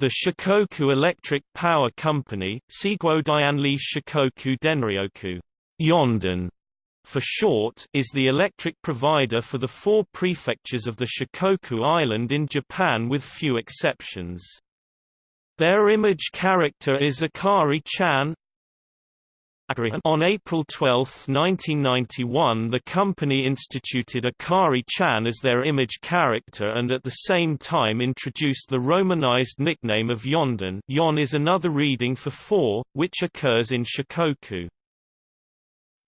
The Shikoku Electric Power Company Shikoku Denryoku Yonden, for short, is the electric provider for the four prefectures of the Shikoku Island in Japan with few exceptions. Their image character is Akari-chan, on April 12, 1991 the company instituted Akari-chan as their image character and at the same time introduced the romanized nickname of Yonden Yon is another reading for four, which occurs in Shikoku.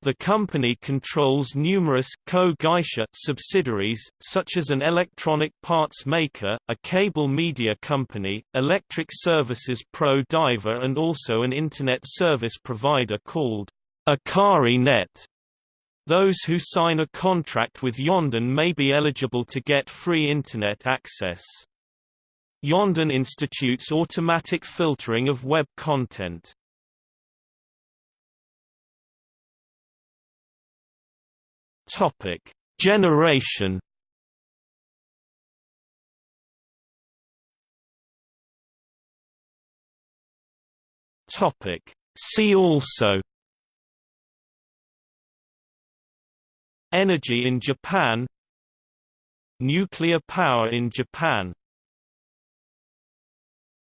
The company controls numerous subsidiaries, such as an electronic parts maker, a cable media company, Electric Services Pro Diver and also an Internet service provider called Akari Net. Those who sign a contract with Yonden may be eligible to get free Internet access. Yonden institutes automatic filtering of web content. Topic: Generation. Topic: See also. Energy in Japan Nuclear power in Japan